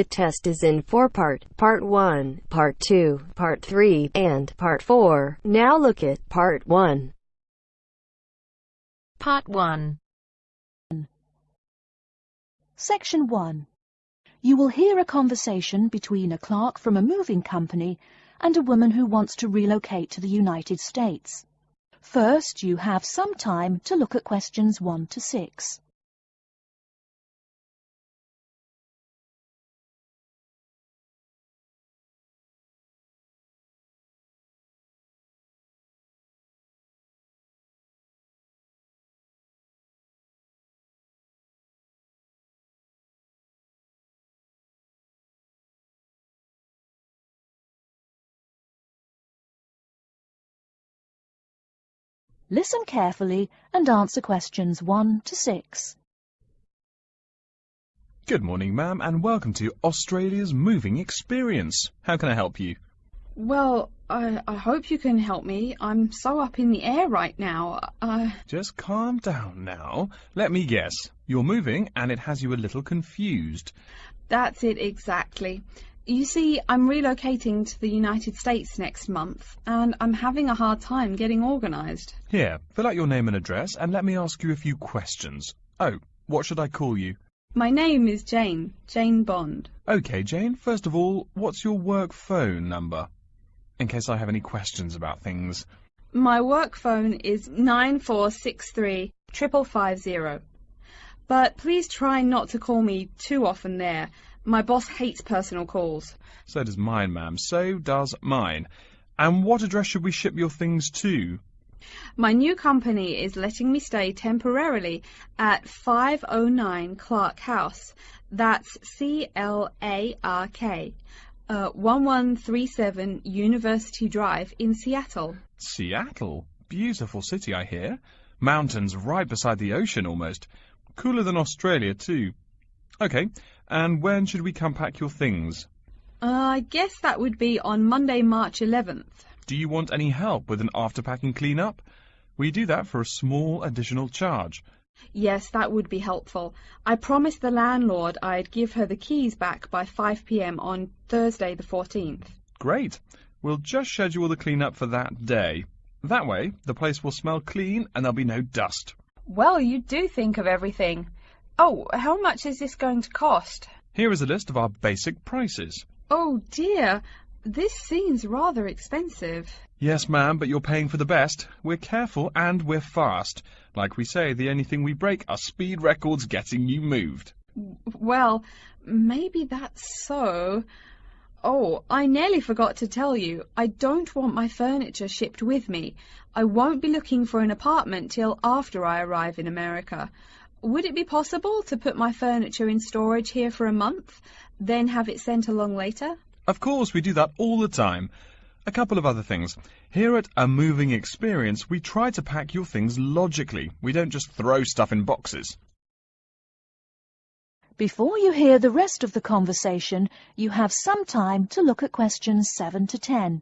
The test is in four part, part 1, part 2, part 3, and part 4. Now look at part 1. Part 1. Section 1. You will hear a conversation between a clerk from a moving company and a woman who wants to relocate to the United States. First, you have some time to look at questions 1 to 6. Listen carefully and answer questions 1 to 6. Good morning, ma'am, and welcome to Australia's Moving Experience. How can I help you? Well, I, I hope you can help me. I'm so up in the air right now. Uh, Just calm down now. Let me guess. You're moving and it has you a little confused. that's it exactly. You see, I'm relocating to the United States next month, and I'm having a hard time getting organised. Here, fill out your name and address and let me ask you a few questions. Oh, what should I call you? My name is Jane, Jane Bond. Okay, Jane, first of all, what's your work phone number? In case I have any questions about things. My work phone is 9463 550. But please try not to call me too often there. My boss hates personal calls. So does mine, ma'am. So does mine. And what address should we ship your things to? My new company is letting me stay temporarily at 509 Clark House. That's C-L-A-R-K. Uh, 1137 University Drive in Seattle. Seattle. Beautiful city, I hear. Mountains right beside the ocean almost. Cooler than Australia, too. Okay, and when should we come pack your things? Uh, I guess that would be on Monday, March 11th. Do you want any help with an after-packing clean-up? We do that for a small additional charge. Yes, that would be helpful. I promised the landlord I'd give her the keys back by 5 p.m. on Thursday the 14th. Great. We'll just schedule the clean-up for that day. That way, the place will smell clean and there'll be no dust. Well, you do think of everything. Oh, how much is this going to cost? Here is a list of our basic prices. Oh dear, this seems rather expensive. Yes, ma'am, but you're paying for the best. We're careful and we're fast. Like we say, the only thing we break are speed records getting you moved. Well, maybe that's so. Oh, I nearly forgot to tell you, I don't want my furniture shipped with me. I won't be looking for an apartment till after I arrive in America. Would it be possible to put my furniture in storage here for a month, then have it sent along later? Of course, we do that all the time. A couple of other things. Here at A Moving Experience, we try to pack your things logically. We don't just throw stuff in boxes. Before you hear the rest of the conversation, you have some time to look at questions 7 to 10.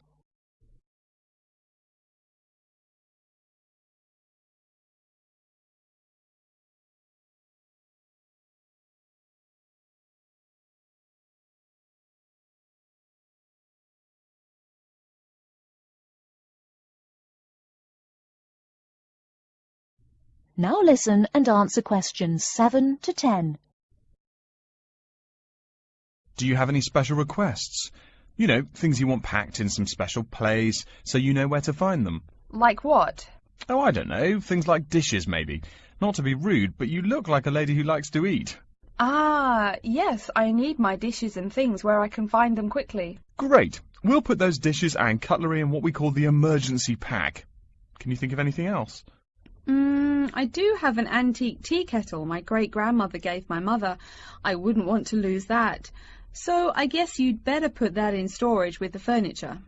Now listen and answer questions 7 to 10. Do you have any special requests? You know, things you want packed in some special place, so you know where to find them. Like what? Oh, I don't know, things like dishes maybe. Not to be rude, but you look like a lady who likes to eat. Ah, yes, I need my dishes and things where I can find them quickly. Great. We'll put those dishes and cutlery in what we call the emergency pack. Can you think of anything else? Mm, I do have an antique tea kettle my great grandmother gave my mother. I wouldn't want to lose that. So I guess you'd better put that in storage with the furniture.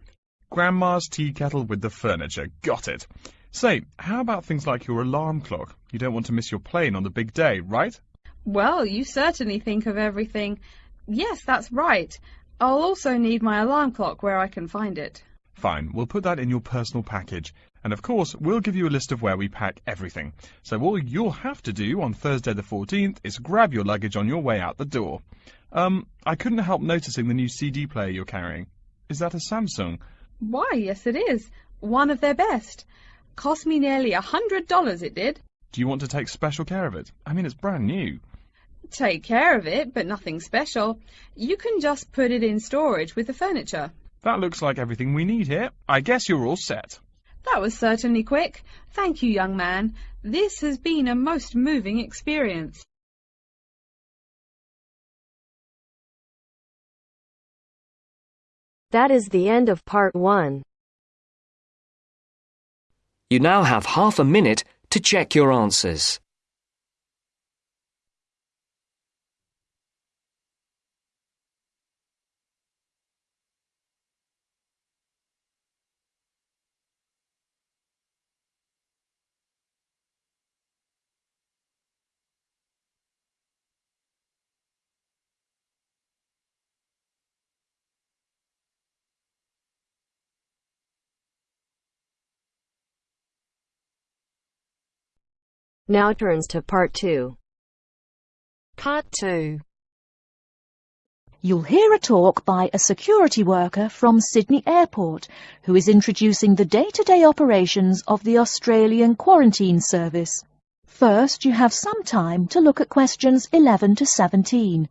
Grandma's tea kettle with the furniture. Got it. Say, how about things like your alarm clock? You don't want to miss your plane on the big day, right? Well, you certainly think of everything. Yes, that's right. I'll also need my alarm clock where I can find it. Fine, we'll put that in your personal package. And of course, we'll give you a list of where we pack everything. So all you'll have to do on Thursday the 14th is grab your luggage on your way out the door. Um, I couldn't help noticing the new CD player you're carrying. Is that a Samsung? Why, yes it is. One of their best. Cost me nearly a hundred dollars, it did. Do you want to take special care of it? I mean, it's brand new. Take care of it, but nothing special. You can just put it in storage with the furniture. That looks like everything we need here. I guess you're all set. That was certainly quick. Thank you, young man. This has been a most moving experience. That is the end of part one. You now have half a minute to check your answers. Now turns to part two. Part 2. You'll hear a talk by a security worker from Sydney Airport who is introducing the day-to-day operations of the Australian Quarantine Service. First, you have some time to look at questions 11 to 17.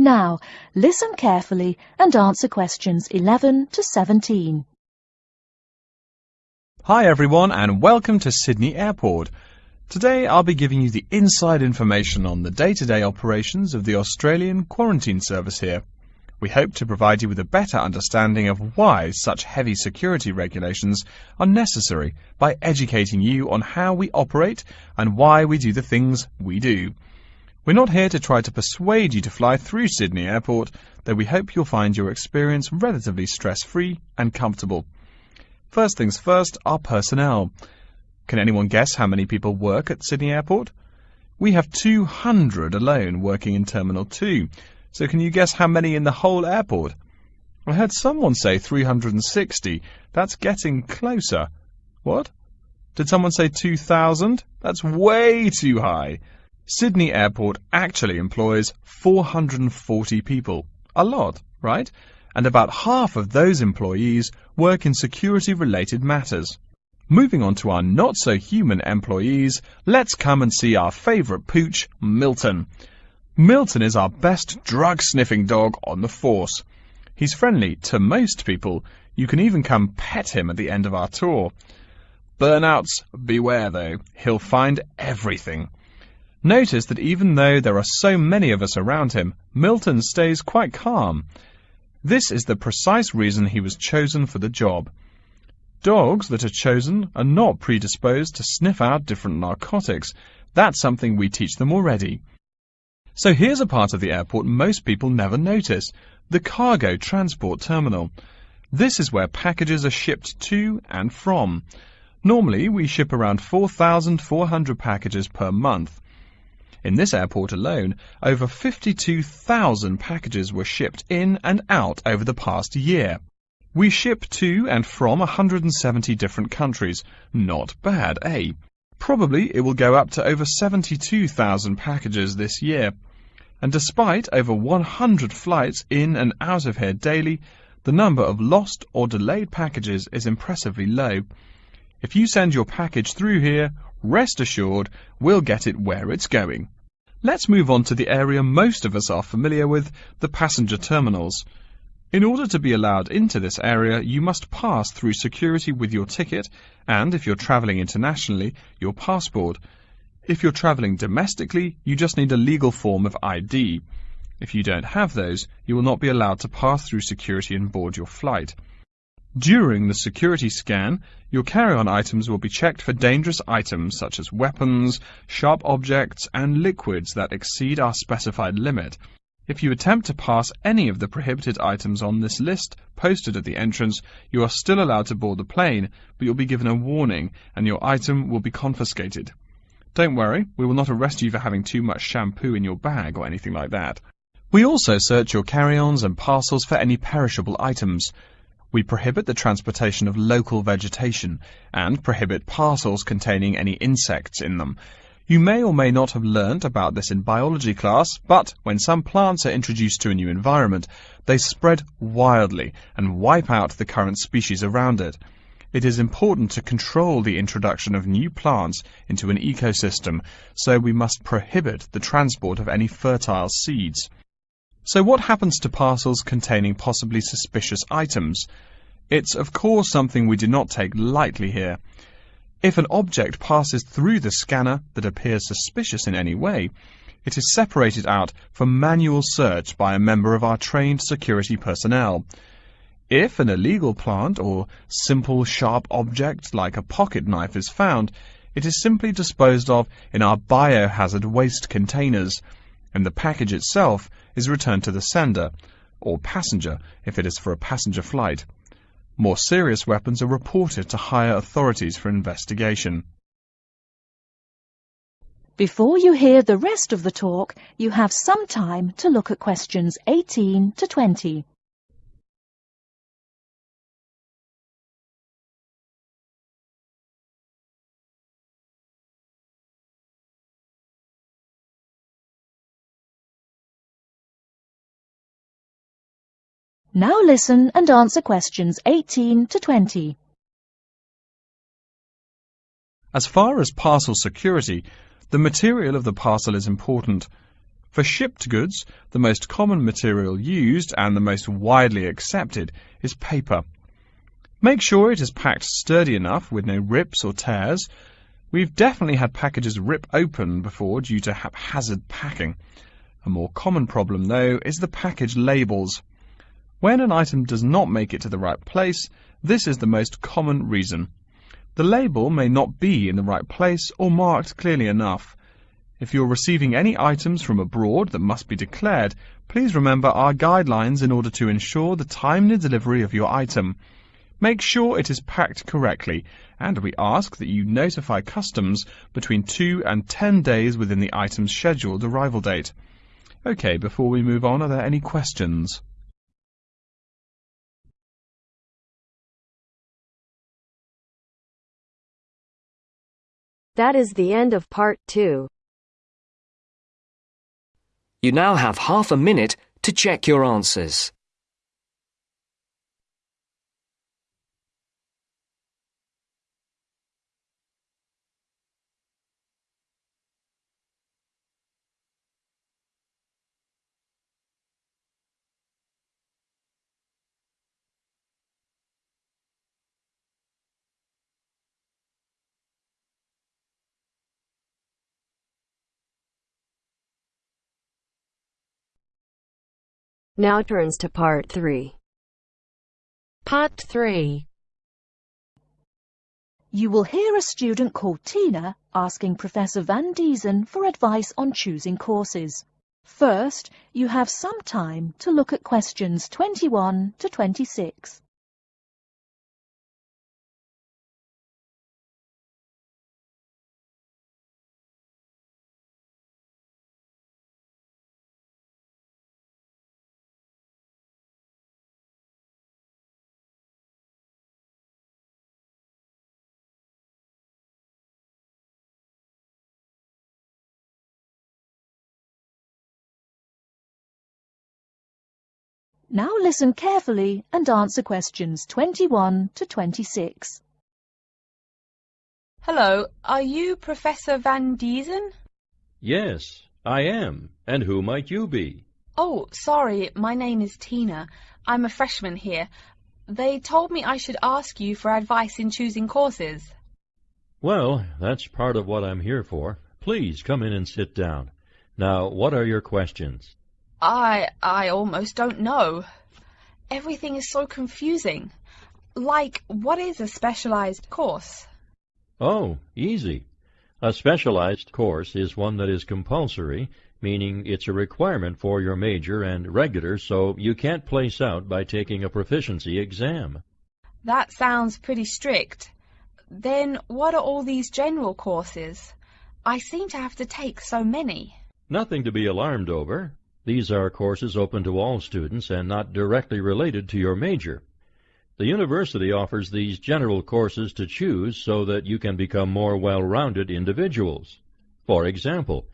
Now, listen carefully and answer questions 11 to 17. Hi everyone and welcome to Sydney Airport. Today I'll be giving you the inside information on the day-to-day operations of the Australian Quarantine Service here. We hope to provide you with a better understanding of why such heavy security regulations are necessary by educating you on how we operate and why we do the things we do. We're not here to try to persuade you to fly through Sydney Airport, though we hope you'll find your experience relatively stress-free and comfortable. First things first, our personnel. Can anyone guess how many people work at Sydney Airport? We have 200 alone working in Terminal 2, so can you guess how many in the whole airport? I heard someone say 360. That's getting closer. What? Did someone say 2,000? That's way too high. Sydney Airport actually employs 440 people. A lot, right? And about half of those employees work in security-related matters. Moving on to our not-so-human employees, let's come and see our favourite pooch, Milton. Milton is our best drug-sniffing dog on the force. He's friendly to most people. You can even come pet him at the end of our tour. Burnouts, beware though. He'll find everything. Notice that even though there are so many of us around him, Milton stays quite calm. This is the precise reason he was chosen for the job. Dogs that are chosen are not predisposed to sniff out different narcotics. That's something we teach them already. So here's a part of the airport most people never notice, the cargo transport terminal. This is where packages are shipped to and from. Normally, we ship around 4,400 packages per month. In this airport alone, over 52,000 packages were shipped in and out over the past year. We ship to and from 170 different countries. Not bad, eh? Probably it will go up to over 72,000 packages this year. And despite over 100 flights in and out of here daily, the number of lost or delayed packages is impressively low. If you send your package through here, rest assured we'll get it where it's going. Let's move on to the area most of us are familiar with, the passenger terminals. In order to be allowed into this area, you must pass through security with your ticket and, if you're travelling internationally, your passport. If you're travelling domestically, you just need a legal form of ID. If you don't have those, you will not be allowed to pass through security and board your flight. During the security scan, your carry-on items will be checked for dangerous items such as weapons, sharp objects, and liquids that exceed our specified limit. If you attempt to pass any of the prohibited items on this list posted at the entrance, you are still allowed to board the plane, but you'll be given a warning and your item will be confiscated. Don't worry, we will not arrest you for having too much shampoo in your bag or anything like that. We also search your carry-ons and parcels for any perishable items. We prohibit the transportation of local vegetation and prohibit parcels containing any insects in them. You may or may not have learnt about this in biology class, but when some plants are introduced to a new environment, they spread wildly and wipe out the current species around it. It is important to control the introduction of new plants into an ecosystem, so we must prohibit the transport of any fertile seeds. So what happens to parcels containing possibly suspicious items? It's of course something we do not take lightly here. If an object passes through the scanner that appears suspicious in any way, it is separated out for manual search by a member of our trained security personnel. If an illegal plant or simple sharp object like a pocket knife is found, it is simply disposed of in our biohazard waste containers, and the package itself is returned to the sender, or passenger if it is for a passenger flight. More serious weapons are reported to higher authorities for investigation. Before you hear the rest of the talk, you have some time to look at questions 18 to 20. Now listen and answer questions 18 to 20. As far as parcel security, the material of the parcel is important. For shipped goods, the most common material used and the most widely accepted is paper. Make sure it is packed sturdy enough with no rips or tears. We've definitely had packages rip open before due to haphazard packing. A more common problem, though, is the package labels. When an item does not make it to the right place, this is the most common reason. The label may not be in the right place or marked clearly enough. If you're receiving any items from abroad that must be declared, please remember our guidelines in order to ensure the timely delivery of your item. Make sure it is packed correctly, and we ask that you notify customs between 2 and 10 days within the item's scheduled arrival date. OK, before we move on, are there any questions? That is the end of part two. You now have half a minute to check your answers. Now turns to part three. Part 3. You will hear a student called Tina asking Professor Van Diesen for advice on choosing courses. First, you have some time to look at questions 21 to 26. Now listen carefully and answer questions 21 to 26. Hello, are you Professor Van Diesen? Yes, I am. And who might you be? Oh, sorry, my name is Tina. I'm a freshman here. They told me I should ask you for advice in choosing courses. Well, that's part of what I'm here for. Please come in and sit down. Now, what are your questions? I I almost don't know. Everything is so confusing. Like, what is a specialized course? Oh, easy. A specialized course is one that is compulsory, meaning it's a requirement for your major and regular, so you can't place out by taking a proficiency exam. That sounds pretty strict. Then what are all these general courses? I seem to have to take so many. Nothing to be alarmed over. These are courses open to all students and not directly related to your major. The university offers these general courses to choose so that you can become more well-rounded individuals. For example,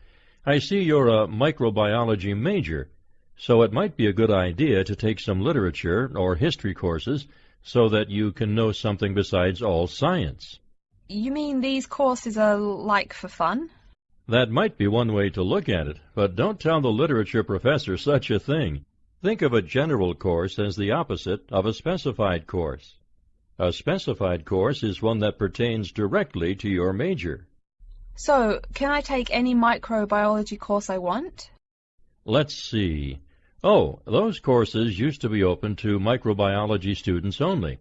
I see you're a microbiology major, so it might be a good idea to take some literature or history courses so that you can know something besides all science. You mean these courses are like for fun? That might be one way to look at it, but don't tell the literature professor such a thing. Think of a general course as the opposite of a specified course. A specified course is one that pertains directly to your major. So, can I take any microbiology course I want? Let's see. Oh, those courses used to be open to microbiology students only.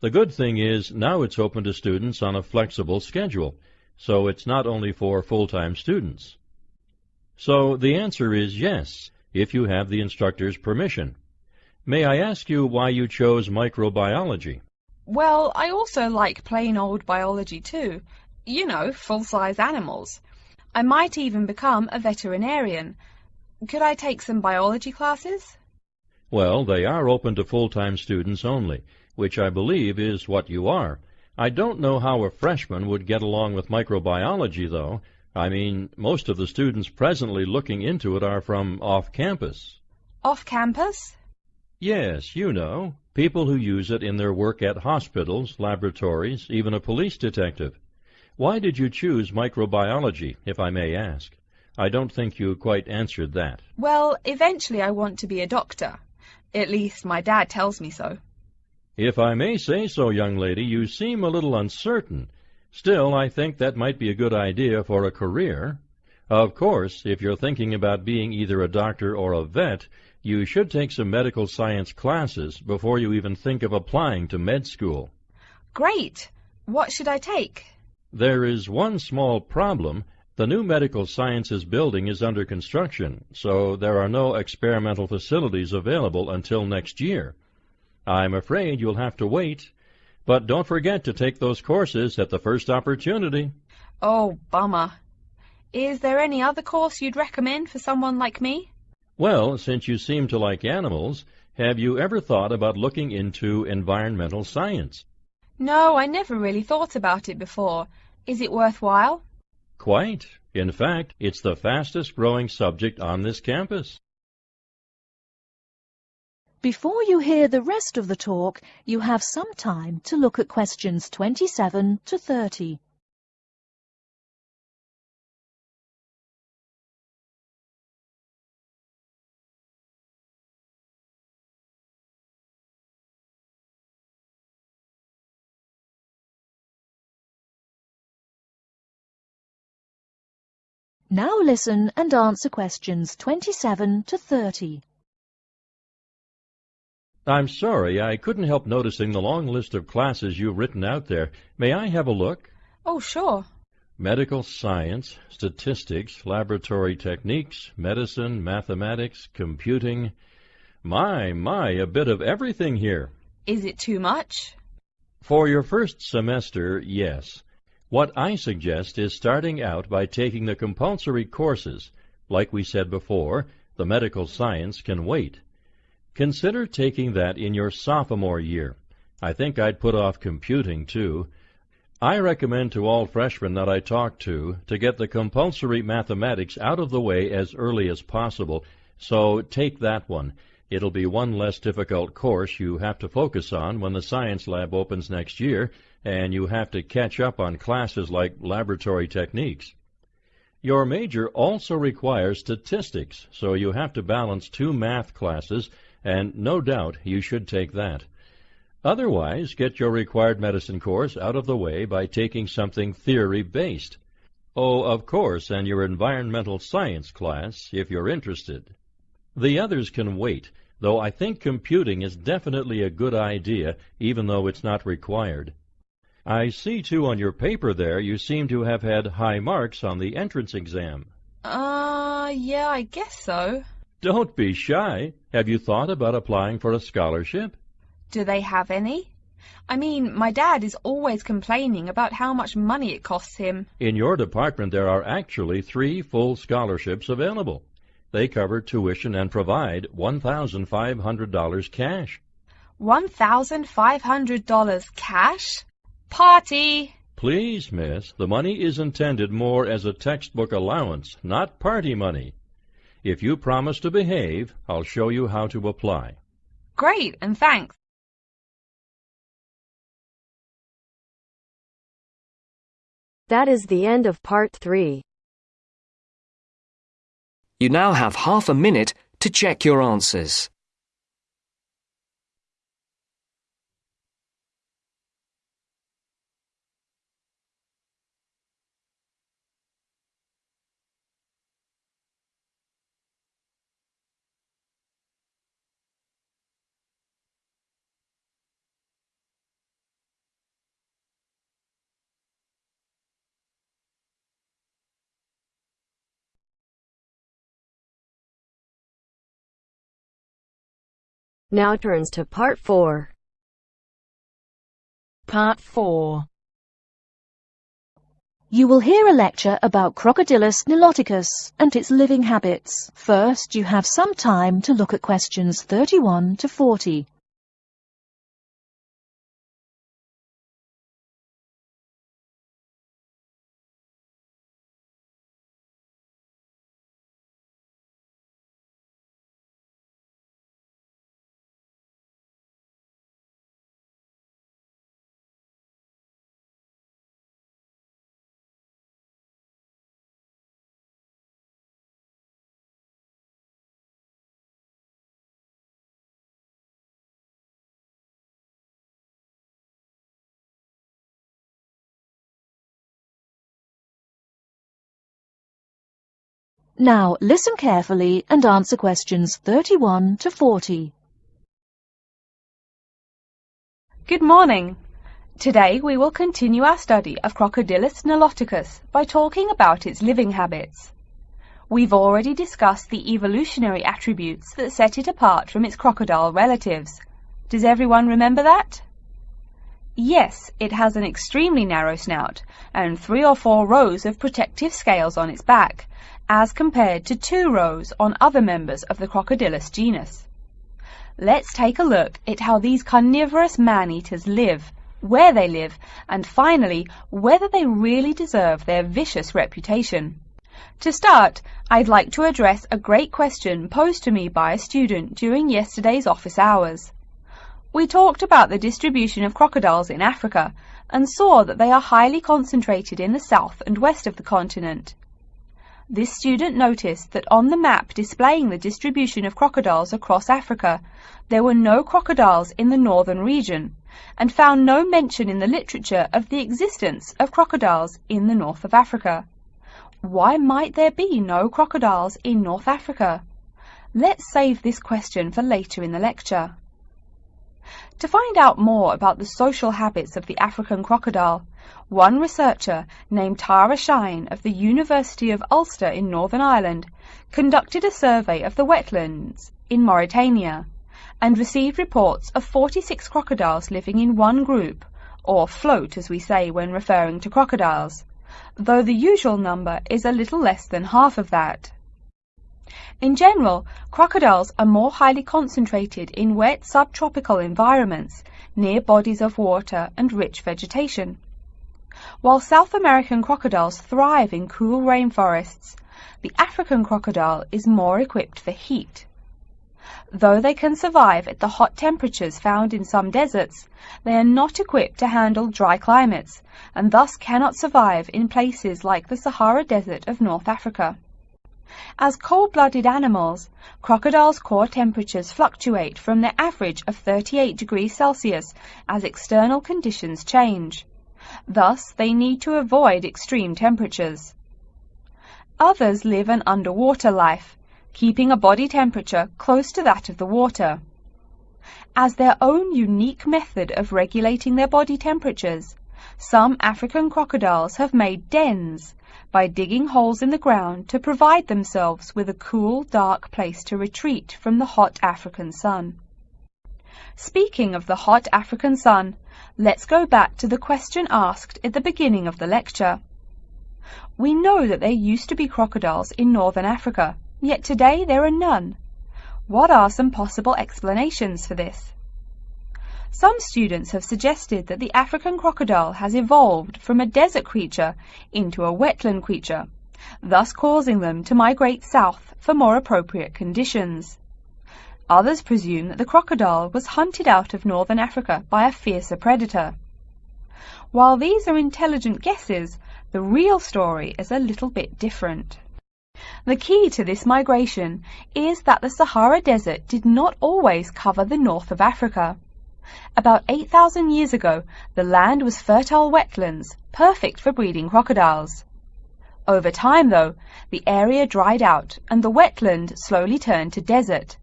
The good thing is now it's open to students on a flexible schedule, so it's not only for full-time students. So the answer is yes if you have the instructor's permission. May I ask you why you chose microbiology? Well, I also like plain old biology too. You know, full-size animals. I might even become a veterinarian. Could I take some biology classes? Well, they are open to full-time students only, which I believe is what you are. I don't know how a freshman would get along with microbiology, though, I mean, most of the students presently looking into it are from off-campus. Off-campus? Yes, you know, people who use it in their work at hospitals, laboratories, even a police detective. Why did you choose microbiology, if I may ask? I don't think you quite answered that. Well, eventually I want to be a doctor. At least my dad tells me so. If I may say so, young lady, you seem a little uncertain. Still, I think that might be a good idea for a career. Of course, if you're thinking about being either a doctor or a vet, you should take some medical science classes before you even think of applying to med school. Great! What should I take? There is one small problem. The new medical sciences building is under construction, so there are no experimental facilities available until next year. I'm afraid you'll have to wait but don't forget to take those courses at the first opportunity. Oh, bummer. Is there any other course you'd recommend for someone like me? Well, since you seem to like animals, have you ever thought about looking into environmental science? No, I never really thought about it before. Is it worthwhile? Quite. In fact, it's the fastest growing subject on this campus. Before you hear the rest of the talk, you have some time to look at questions 27 to 30. Now listen and answer questions 27 to 30. I'm sorry, I couldn't help noticing the long list of classes you've written out there. May I have a look? Oh, sure. Medical science, statistics, laboratory techniques, medicine, mathematics, computing. My, my, a bit of everything here. Is it too much? For your first semester, yes. What I suggest is starting out by taking the compulsory courses. Like we said before, the medical science can wait. Consider taking that in your sophomore year. I think I'd put off computing, too. I recommend to all freshmen that I talk to to get the compulsory mathematics out of the way as early as possible, so take that one. It'll be one less difficult course you have to focus on when the science lab opens next year, and you have to catch up on classes like laboratory techniques. Your major also requires statistics, so you have to balance two math classes and no doubt you should take that. Otherwise, get your required medicine course out of the way by taking something theory-based. Oh, of course, and your environmental science class, if you're interested. The others can wait. though I think computing is definitely a good idea, even though it's not required. I see, too, on your paper there you seem to have had high marks on the entrance exam. Uh, yeah, I guess so. Don't be shy. Have you thought about applying for a scholarship? Do they have any? I mean, my dad is always complaining about how much money it costs him. In your department there are actually three full scholarships available. They cover tuition and provide $1,500 cash. $1,500 cash? Party! Please, miss, the money is intended more as a textbook allowance, not party money. If you promise to behave, I'll show you how to apply. Great, and thanks. That is the end of part 3. You now have half a minute to check your answers. Now turns to part 4. Part 4. You will hear a lecture about Crocodylus niloticus and its living habits. First, you have some time to look at questions 31 to 40. Now listen carefully and answer questions 31 to 40. Good morning. Today we will continue our study of Crocodylus niloticus by talking about its living habits. We've already discussed the evolutionary attributes that set it apart from its crocodile relatives. Does everyone remember that? Yes, it has an extremely narrow snout and three or four rows of protective scales on its back, as compared to two rows on other members of the Crocodylus genus. Let's take a look at how these carnivorous man-eaters live, where they live, and finally, whether they really deserve their vicious reputation. To start, I'd like to address a great question posed to me by a student during yesterday's office hours. We talked about the distribution of crocodiles in Africa and saw that they are highly concentrated in the south and west of the continent. This student noticed that on the map displaying the distribution of crocodiles across Africa, there were no crocodiles in the northern region, and found no mention in the literature of the existence of crocodiles in the north of Africa. Why might there be no crocodiles in North Africa? Let's save this question for later in the lecture. To find out more about the social habits of the African crocodile, one researcher named Tara Shine of the University of Ulster in Northern Ireland conducted a survey of the wetlands in Mauritania and received reports of 46 crocodiles living in one group, or float as we say when referring to crocodiles, though the usual number is a little less than half of that. In general, crocodiles are more highly concentrated in wet subtropical environments, near bodies of water and rich vegetation. While South American crocodiles thrive in cool rainforests, the African crocodile is more equipped for heat. Though they can survive at the hot temperatures found in some deserts, they are not equipped to handle dry climates, and thus cannot survive in places like the Sahara Desert of North Africa. As cold-blooded animals, crocodiles' core temperatures fluctuate from their average of 38 degrees Celsius as external conditions change. Thus, they need to avoid extreme temperatures. Others live an underwater life, keeping a body temperature close to that of the water. As their own unique method of regulating their body temperatures, some African crocodiles have made dens by digging holes in the ground to provide themselves with a cool, dark place to retreat from the hot African sun. Speaking of the hot African sun, let's go back to the question asked at the beginning of the lecture. We know that there used to be crocodiles in northern Africa, yet today there are none. What are some possible explanations for this? Some students have suggested that the African crocodile has evolved from a desert creature into a wetland creature, thus causing them to migrate south for more appropriate conditions. Others presume that the crocodile was hunted out of northern Africa by a fiercer predator. While these are intelligent guesses, the real story is a little bit different. The key to this migration is that the Sahara Desert did not always cover the north of Africa. About 8,000 years ago, the land was fertile wetlands, perfect for breeding crocodiles. Over time, though, the area dried out and the wetland slowly turned to desert,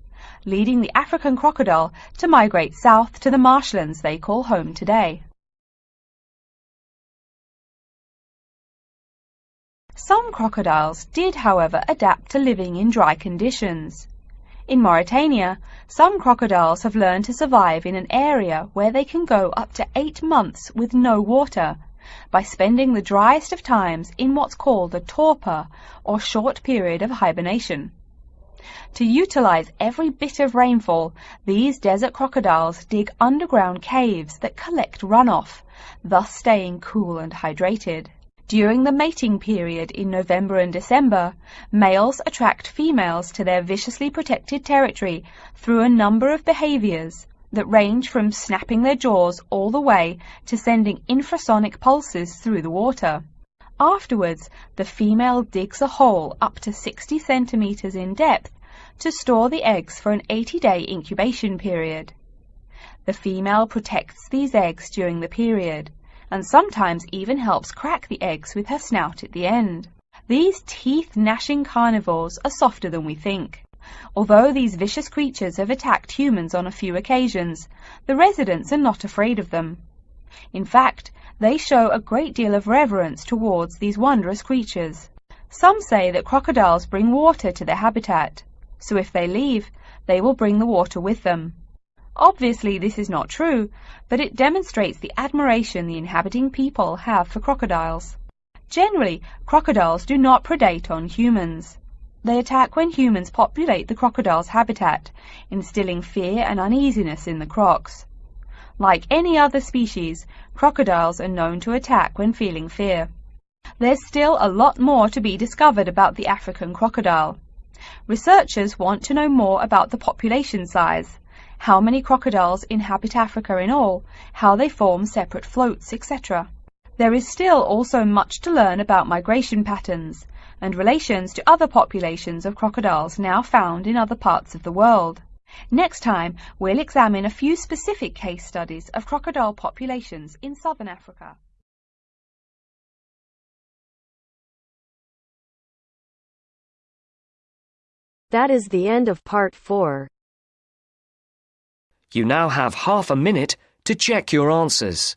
leading the African crocodile to migrate south to the marshlands they call home today. Some crocodiles did, however, adapt to living in dry conditions. In Mauritania, some crocodiles have learned to survive in an area where they can go up to eight months with no water, by spending the driest of times in what's called a torpor, or short period of hibernation. To utilize every bit of rainfall, these desert crocodiles dig underground caves that collect runoff, thus staying cool and hydrated. During the mating period in November and December, males attract females to their viciously protected territory through a number of behaviors that range from snapping their jaws all the way to sending infrasonic pulses through the water. Afterwards, the female digs a hole up to 60 centimeters in depth to store the eggs for an 80-day incubation period. The female protects these eggs during the period and sometimes even helps crack the eggs with her snout at the end. These teeth-gnashing carnivores are softer than we think. Although these vicious creatures have attacked humans on a few occasions, the residents are not afraid of them. In fact, they show a great deal of reverence towards these wondrous creatures. Some say that crocodiles bring water to their habitat, so if they leave, they will bring the water with them. Obviously this is not true, but it demonstrates the admiration the inhabiting people have for crocodiles. Generally, crocodiles do not predate on humans. They attack when humans populate the crocodile's habitat, instilling fear and uneasiness in the crocs. Like any other species, crocodiles are known to attack when feeling fear. There's still a lot more to be discovered about the African crocodile. Researchers want to know more about the population size, how many crocodiles inhabit Africa in all, how they form separate floats, etc. There is still also much to learn about migration patterns and relations to other populations of crocodiles now found in other parts of the world. Next time, we'll examine a few specific case studies of crocodile populations in southern Africa. That is the end of part 4. You now have half a minute to check your answers.